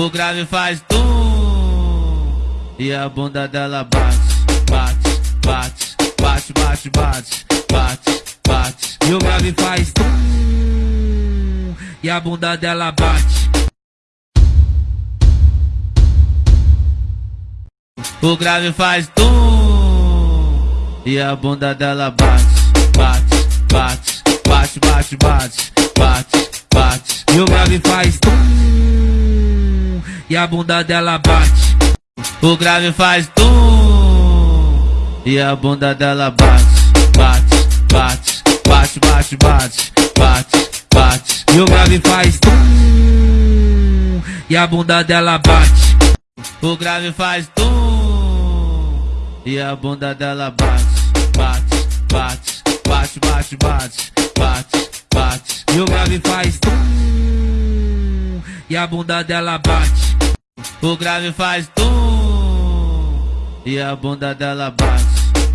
O grave faz tum e a bunda dela bate, bate, bate, bate, bate, bate, bate, bate. E o grave faz tum e a bunda dela bate. O grave faz tum e a bunda dela bate, bate, bate, bate, bate, bate, bate, bate. E o grave faz tum e a bunda dela bate. O grave faz tum e a bunda dela bate, bate, bate, bate, bate, bate, bate, bate. E o grave faz tum e a bunda dela bate. O grave faz tum e a bunda dela bate, bate, bate, bate, bate, bate, bate, bate. E o grave faz tum e a bunda dela bate. O grave faz tum e a bunda dela bate,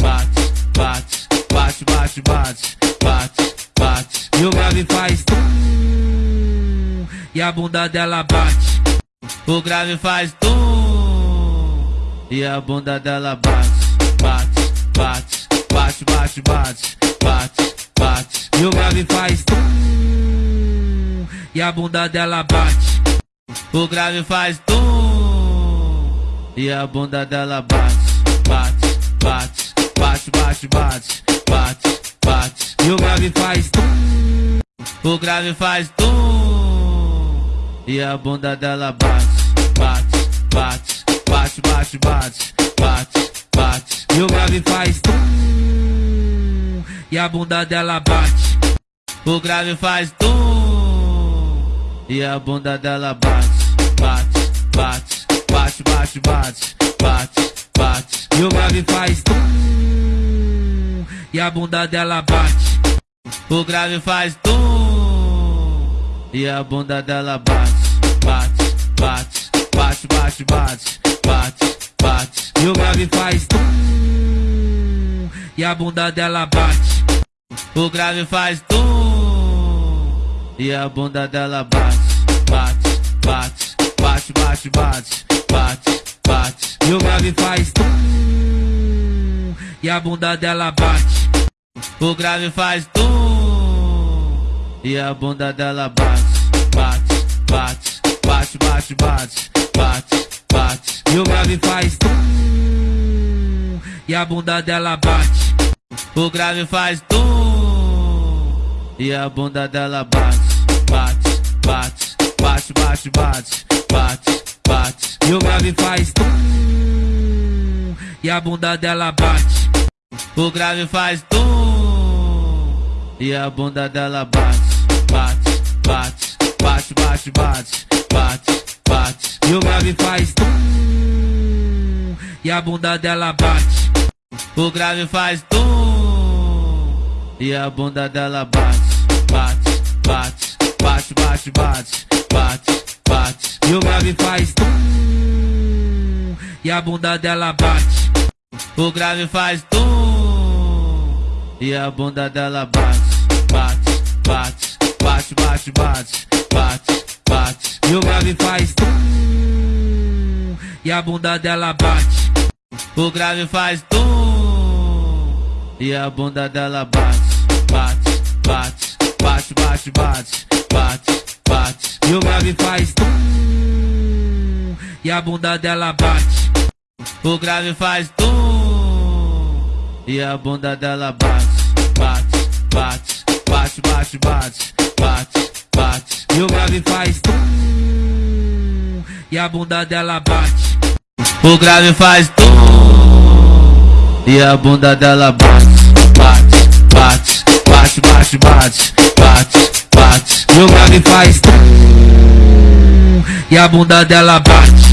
bate, bate, bate, bate, bate, bate, bate. E o grave faz tum e a bunda dela bate. O grave faz tum e a bunda dela bate, bate, bate, bate, bate, bate, bate, bate. E o grave faz tum e a bunda dela bate. O grave faz tum e a bunda dela bate, bate, bate, bate, bate, bate, bate, bate. E o grave faz tum, o grave faz tum e a bunda dela bate, bate, bate, bate, bate, bate, bate, bate. E o grave faz tum e a bunda dela bate. O grave faz tum e a bunda dela bate, bate, bate, bate, bate, bate, bate, bate. E o grave faz tum e a bunda dela bate. O grave faz tum e a bunda dela bate, bate, bate, bate, bate, bate, bate, bate. E o grave faz tum e a bunda dela bate. O grave faz tum e a bunda dela bate, bate, bate, bate, bate, bate, bate, bate. E o grave faz tum e a bunda dela bate. O grave faz tum e a bunda dela bate, bate, bate, bate, bate, bate, bate, bate. E o grave faz tum e a bunda dela bate. O grave faz tum e a bunda dela bate, bate, bate, bate, bate, bate, bate, bate. E o grave faz tum e a bunda dela bate. O grave faz tum e a bunda dela bate, bate, bate, bate, bate, bate, bate, bate. E o grave faz tum e a bunda dela bate. O grave faz tum e a bunda dela bate, bate, a bunda dela bate. O grave faz tum e a bunda dela bate, bate, bate, bate, bate, bate, bate, bate. E o grave faz tum e a bunda dela bate. O grave faz tum e a bunda dela bate, bate, bate, bate, bate, bate, bate, bate. E o grave faz tum e a bunda dela bate. O grave faz tum e a bunda dela bate, bate, bate, bate, bate, bate, bate, bate. E o grave faz tum e a bunda dela bate. O grave faz tum e a bunda dela bate, bate, bate, bate, bate, bate, bate, bate. E o grave faz tum e a bunda dela bate.